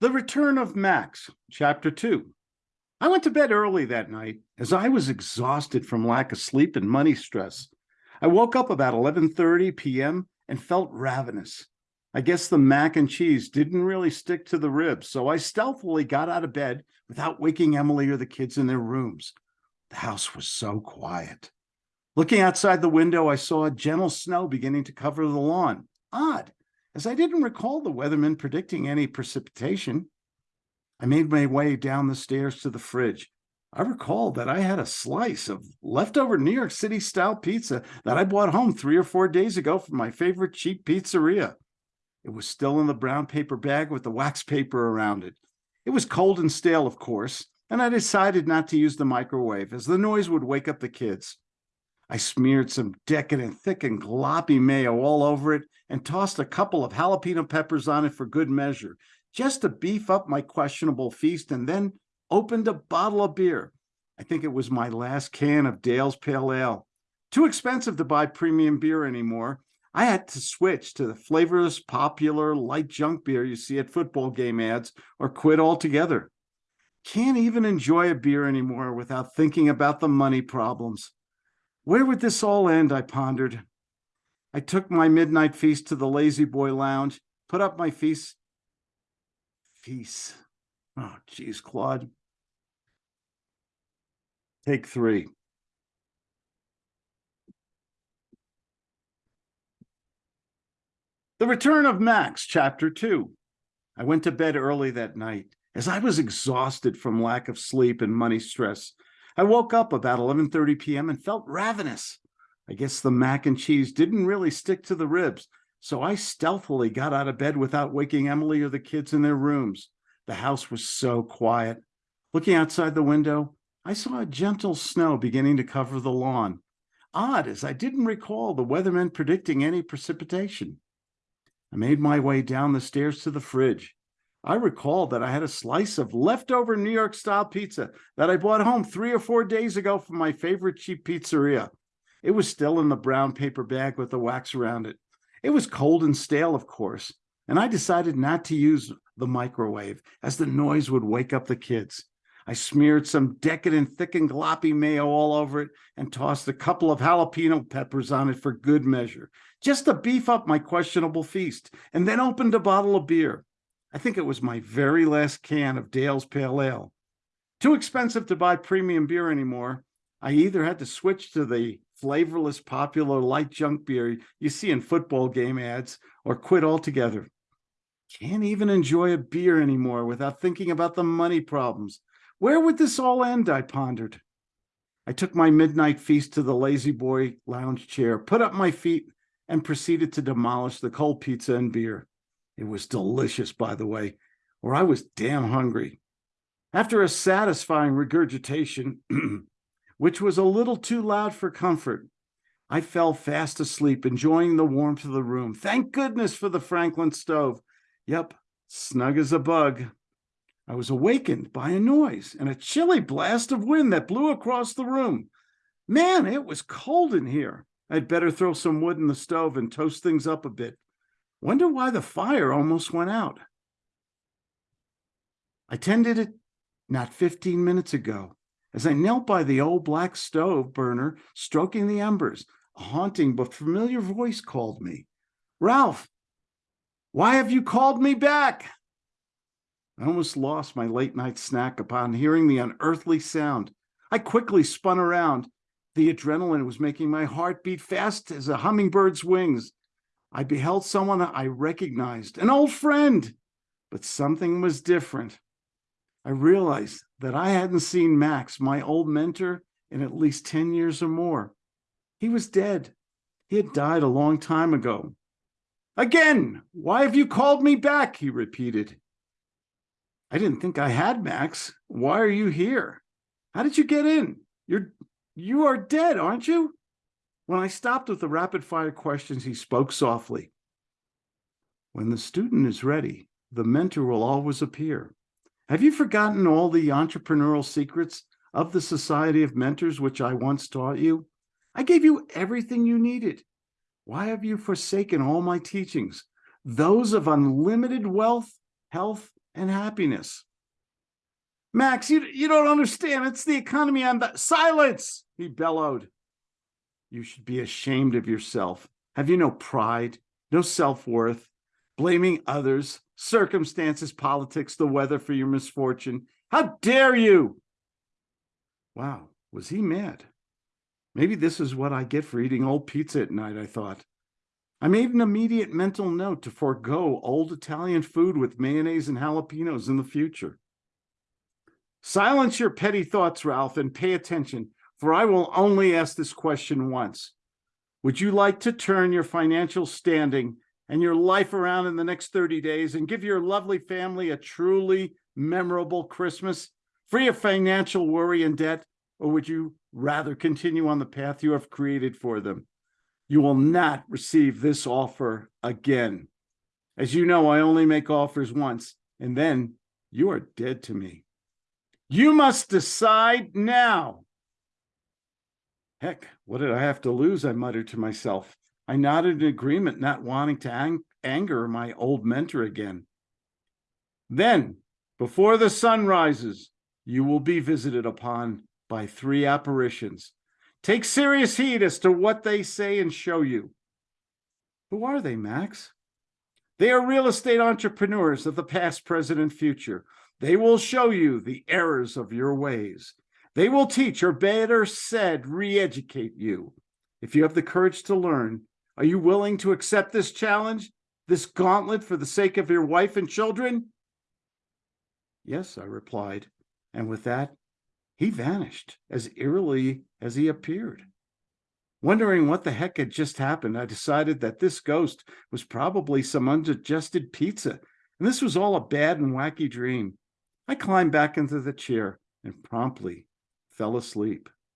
The Return of Max, Chapter 2. I went to bed early that night as I was exhausted from lack of sleep and money stress. I woke up about 11:30 p.m. and felt ravenous. I guess the mac and cheese didn't really stick to the ribs, so I stealthily got out of bed without waking Emily or the kids in their rooms. The house was so quiet. Looking outside the window, I saw a gentle snow beginning to cover the lawn. Odd, as I didn't recall the weatherman predicting any precipitation. I made my way down the stairs to the fridge. I recalled that I had a slice of leftover New York City style pizza that I bought home three or four days ago from my favorite cheap pizzeria. It was still in the brown paper bag with the wax paper around it. It was cold and stale, of course, and I decided not to use the microwave as the noise would wake up the kids. I smeared some decadent, thick and gloppy mayo all over it and tossed a couple of jalapeno peppers on it for good measure, just to beef up my questionable feast, and then opened a bottle of beer. I think it was my last can of Dale's Pale Ale. Too expensive to buy premium beer anymore. I had to switch to the flavorless, popular, light junk beer you see at football game ads or quit altogether. Can't even enjoy a beer anymore without thinking about the money problems. Where would this all end? I pondered. I took my midnight feast to the Lazy Boy Lounge, put up my feast. Feast. Oh, geez, Claude. Take three. The Return of Max, Chapter 2. I went to bed early that night as I was exhausted from lack of sleep and money stress. I woke up about 11:30 p.m. and felt ravenous. I guess the mac and cheese didn't really stick to the ribs, so I stealthily got out of bed without waking Emily or the kids in their rooms. The house was so quiet. Looking outside the window, I saw a gentle snow beginning to cover the lawn. Odd, as I didn't recall the weatherman predicting any precipitation. I made my way down the stairs to the fridge. I recalled that I had a slice of leftover New York style pizza that I bought home three or four days ago from my favorite cheap pizzeria. It was still in the brown paper bag with the wax around it. It was cold and stale, of course, and I decided not to use the microwave as the noise would wake up the kids. I smeared some decadent, thick and gloppy mayo all over it and tossed a couple of jalapeno peppers on it for good measure, just to beef up my questionable feast, and then opened a bottle of beer. I think it was my very last can of Dale's Pale Ale. Too expensive to buy premium beer anymore. I either had to switch to the flavorless, popular light junk beer you see in football game ads or quit altogether. Can't even enjoy a beer anymore without thinking about the money problems. Where would this all end? I pondered. I took my midnight feast to the Lazy Boy lounge chair, put up my feet, and proceeded to demolish the cold pizza and beer. It was delicious, by the way, or I was damn hungry. After a satisfying regurgitation, which was a little too loud for comfort, I fell fast asleep, enjoying the warmth of the room. Thank goodness for the Franklin stove. Yep, snug as a bug. I was awakened by a noise and a chilly blast of wind that blew across the room. Man, it was cold in here. I'd better throw some wood in the stove and toast things up a bit. Wonder why the fire almost went out. I tended it not 15 minutes ago as I knelt by the old black stove burner, stroking the embers. A haunting but familiar voice called me. Ralph, why have you called me back? I almost lost my late night snack upon hearing the unearthly sound. I quickly spun around. The adrenaline was making my heart beat fast as a hummingbird's wings. I beheld someone I recognized, an old friend, but something was different. I realized that I hadn't seen Max, my old mentor, in at least 10 years or more. He was dead. He had died a long time ago. Again, why have you called me back? He repeated. I didn't think I had Max. Why are you here? How did you get in? You're you are dead, aren't you? When I stopped with the rapid fire questions, he spoke softly. When the student is ready, the mentor will always appear. Have you forgotten all the entrepreneurial secrets of the Society of Mentors, which I once taught you? I gave you everything you needed. Why have you forsaken all my teachings? Those of unlimited wealth, health, and happiness. Max, you, you don't understand. It's the economy. I'm the silence, he bellowed. You should be ashamed of yourself. Have you no pride, no self worth, blaming others, circumstances, politics, the weather for your misfortune? How dare you? Wow, was he mad? Maybe this is what I get for eating old pizza at night, I thought. I made an immediate mental note to forego old Italian food with mayonnaise and jalapenos in the future. Silence your petty thoughts, Ralph, and pay attention, for I will only ask this question once. Would you like to turn your financial standing and your life around in the next 30 days and give your lovely family a truly memorable Christmas, free of financial worry and debt? Or would you rather continue on the path you have created for them? You will not receive this offer again. As you know, I only make offers once, and then you are dead to me. You must decide now. Heck, what did I have to lose? I muttered to myself. I nodded in agreement, not wanting to ang anger my old mentor again. Then, before the sun rises, you will be visited upon by three apparitions. Take serious heed as to what they say and show you. Who are they, Max? They are real estate entrepreneurs of the past, present, and future. They will show you the errors of your ways. They will teach, or better said, re-educate you. If you have the courage to learn, are you willing to accept this challenge, this gauntlet for the sake of your wife and children? Yes, I replied. And with that, he vanished as eerily as he appeared. Wondering what the heck had just happened, I decided that this ghost was probably some undigested pizza, and this was all a bad and wacky dream. I climbed back into the chair and promptly fell asleep.